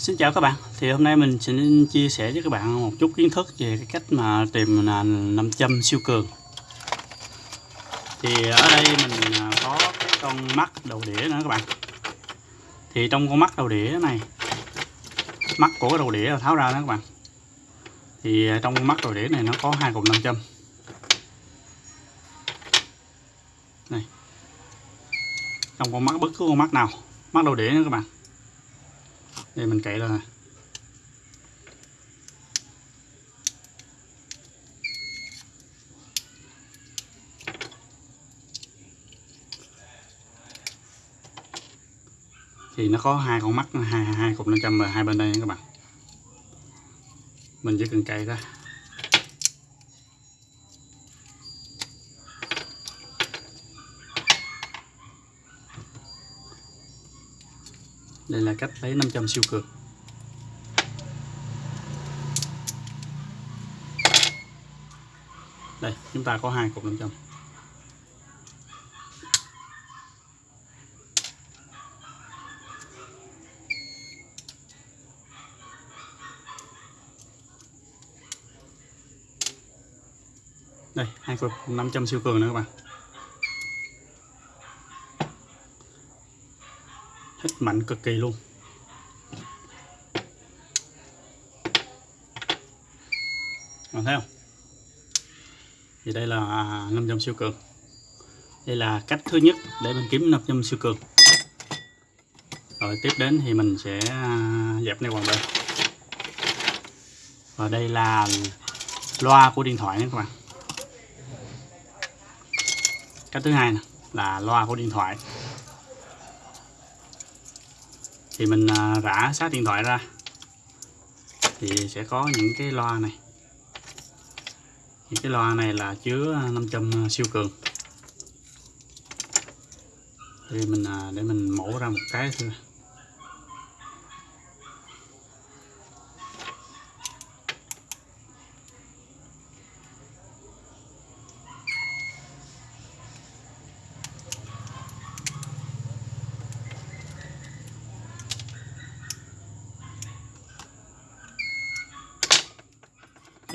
Xin chào các bạn, thì hôm nay mình sẽ chia sẻ với các bạn một chút kiến thức về cái cách mà tìm là nam châm siêu cường. Thì ở đây mình à, có cái con mắt đầu đĩa nữa các bạn. Thì trong con mắt đầu đĩa này Mắt của cái đầu đĩa tháo ra đó các bạn. Thì à, trong con mắt đầu đĩa này nó có hai cục nam châm. Này. Trong con mắt bất cứ con mắt nào. Mắt đầu đĩa nữa các bạn đây, mình cậy ra thì nó có hai con mắt, hai hai cục 500 và hai bên đây nha các bạn. Mình chỉ cần cậy ra. Đây là cách lấy 500 siêu cường. Đây, chúng ta có hai cục 500 đây, hai cục 500 siêu cường nữa các bạn. Mạnh cực kỳ luôn. Còn thấy không? Thì đây là à, 500 siêu cường. Đây là cách thứ nhất để mình kiếm 500 siêu cường. Rồi, tiếp đến thì mình sẽ à, dẹp này bằng đây. và đây là loa của điện thoại nha các bạn. Cách thứ hai là loa của điện thoại thì mình à, rã sát điện thoại ra. Thì sẽ có những cái loa này. Những cái loa này là chứa 500 à, siêu cường. Thì mình à, để mình mổ ra một cái thôi.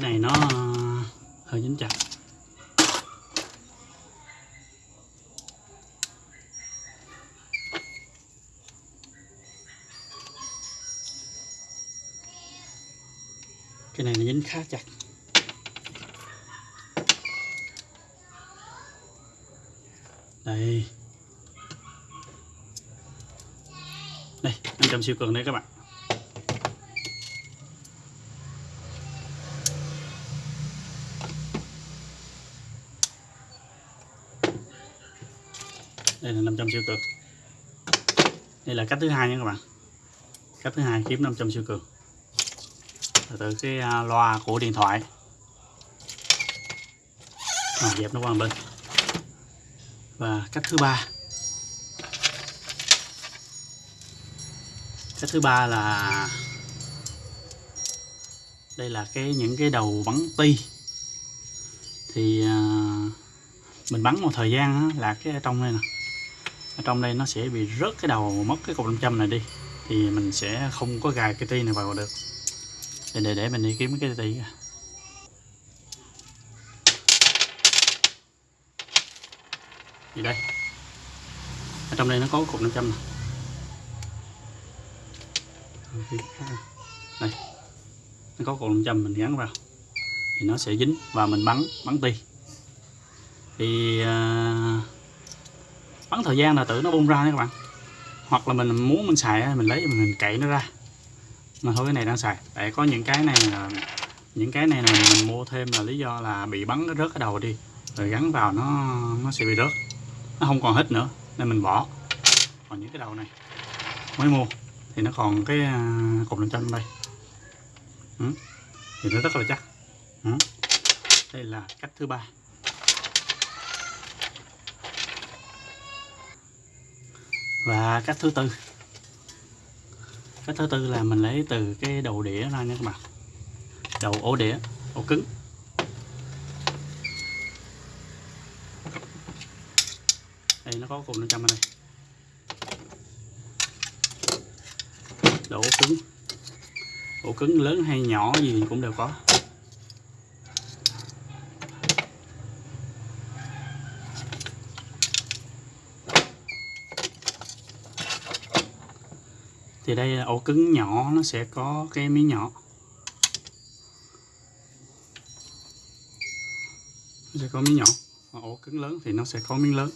Cái này nó ờ, hơi dính chặt. Cái này nó dính khá chặt. Đây. Đây 500 siêu cường đây các bạn. Đây là 500 siêu cường. Đây là cách thứ hai nha các bạn. Cách thứ hai kiếm 500 siêu cường. Là từ cái à, loa của điện thoại. À, dẹp nó qua bên. Và cách thứ ba. Cách thứ ba là đây là cái những cái đầu bắn ti. Thì à, mình bắn một thời gian là cái ở trong đây nè ở trong đây nó sẽ bị rớt cái đầu mất cái cục 500 này đi. Thì mình sẽ không có gài cái ti này vào được. Để để, để mình đi kiếm cái ti gì đây? Ở trong đây nó có cục 500 này đây. Nó có cục 500 mình gắn vào. Thì nó sẽ dính và mình bắn bắn ti. Thì uh, bắn thời gian là tự nó bung ra nha các bạn. Hoặc là mình muốn mình xài mình lấy mình cậy nó ra. Mà thôi, cái này đang xài. Tại có những cái này là, những cái này là mình mua thêm là lý do là bị bắn nó rớt cái đầu đi. Rồi gắn vào nó nó sẽ bị rớt. Nó không còn hết nữa, nên mình bỏ. Còn những cái đầu này, mới mua. Thì nó còn cái à, cục làm chân đây. Ừ. thì nó rất là chắc. Ừ. đây là cách thứ ba. Và cách thứ tư. Cách thứ tư là mình lấy từ cái đầu đĩa ra nha các bạn. Đầu ổ đĩa, ổ cứng. Đây, nó có cục 500 ở đây. Đầu ổ cứng. Ổ cứng lớn hay nhỏ gì cũng đều có. Thì đây là ổ cứng nhỏ, nó sẽ có cái miếng nhỏ. Nó sẽ có miếng nhỏ. Và ổ cứng lớn thì nó sẽ có miếng lớn.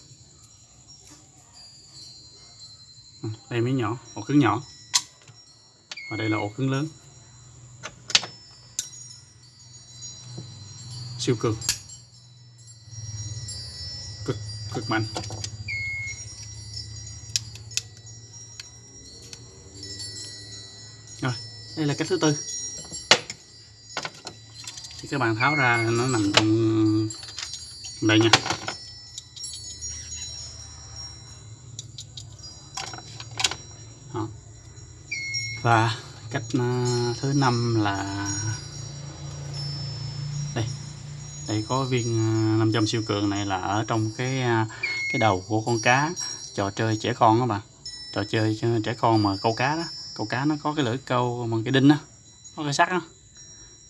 Ừ, đây miếng nhỏ, ổ cứng nhỏ. Và đây là ổ cứng lớn. Siêu cường. Cực cực mạnh. Đây là cách thứ tư. Thì các bạn tháo ra nó nằm trong đây nha. Đó. và cách ờ, thứ năm là đây. Đây có viên ờ, 500 siêu cường này là ở trong cái ờ, cái đầu của con cá. Trò chơi trẻ con đó bạn trò chơi trẻ con mà câu cá đó câu cá nó có cái lưỡi câu bằng cái đinh á, có cái sắt á.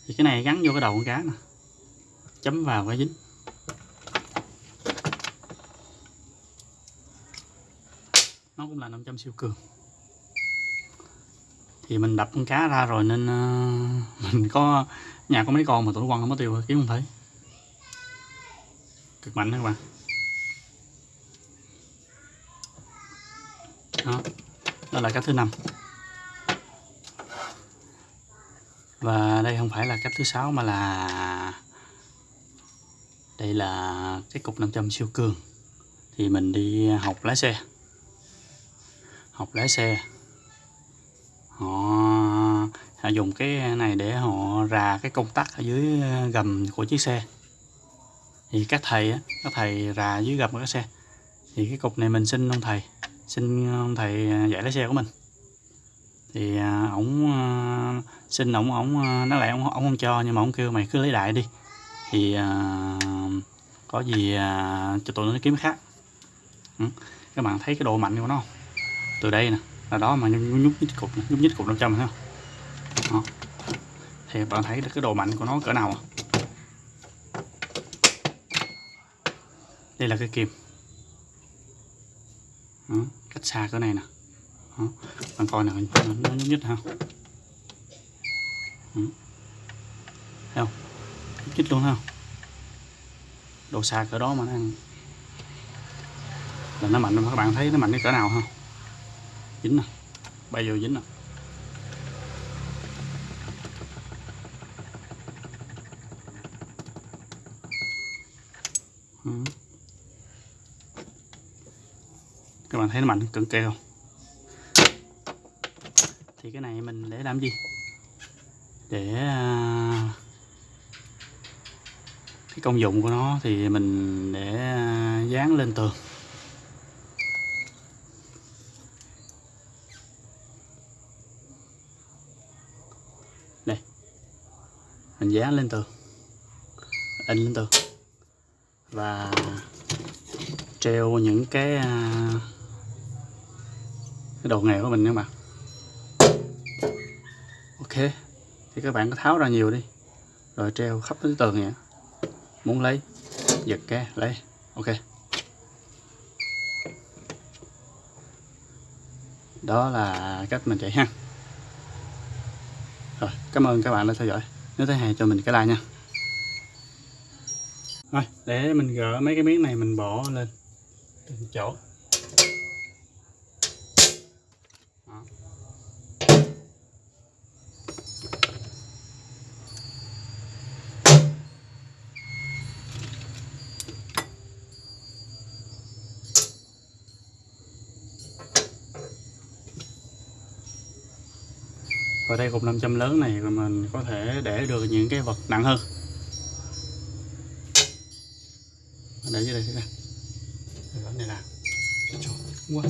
Thì cái này gắn vô cái đầu con cá nè. Chấm vào cái dính. Nó cũng là 500 siêu cường. Thì mình đập con cá ra rồi nên ờ, mình có, nhà có mấy con mà tụi nó quăng không có tiêu kiếm không thấy. Cực mạnh đó các bạn. Đó đó là cái thứ năm. Và đây không phải là cách thứ sáu mà là đây là cái cục 500 siêu cường. Thì mình đi học lái xe. Học lái xe. Họ, họ dùng cái này để họ rà cái công tắc ở dưới gầm của chiếc xe. Thì các thầy á các thầy rà dưới gầm của cái xe. Thì cái cục này mình xin ông thầy xin ông thầy dạy lái xe của mình thì à, ổng à, xin ổng ổng à, nó lại ổng ổng không cho nhưng mà ổng kêu mày cứ lấy đại đi thì uh, có gì uh, cho tụi nó kiếm khác ừ. các bạn thấy cái độ mạnh của nó không từ đây nè là đó mà nhúc nhúc nhích cục nhúc nhích cục 500 thấy không đó. thì bạn thấy được cái độ mạnh của nó cỡ nào à? đây là cái kìm đó. Ừ, cách xa cỡ này nè đó. bạn coi nào nó, nó nhúc nhích ha thấy không? Nhúc nhích luôn ha độ xa cỡ đó mà nó ăn. Là nó mạnh các bạn thấy nó mạnh cái cỡ nào không? Dính nè bay vô dính à. nè các bạn thấy nó mạnh cực kỳ không? Cái này mình để làm gì? Để à, cái công dụng của nó thì mình để à, dán lên tường. Đây. Mình dán lên tường. In lên tường. Và treo những cái à, cái đồ nghề của mình nữa bạn ok, thì các bạn có tháo ra nhiều đi. Rồi treo khắp tới tường vậy muốn lấy, giật cái, lấy. Ok. Đó là cách mình chạy ha. Rồi, cảm ơn các bạn đã theo dõi. Nếu thấy hay, cho mình cái like nha. Rồi, để mình gỡ mấy cái miếng này, mình bỏ lên từng chỗ. Và đây cục 500 lớn này mình có thể để được những cái vật nặng hơn. Để dưới đây thế này là quá.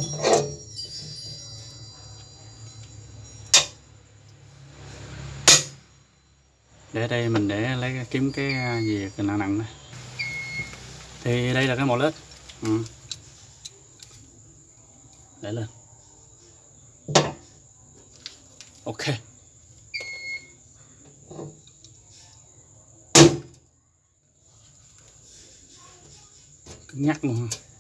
Để đây mình để lấy kiếm cái à, gì nặng nặng này thì đây là cái mỏ lết. Ừ. để lên. Ok. Cứng nhắc luôn ha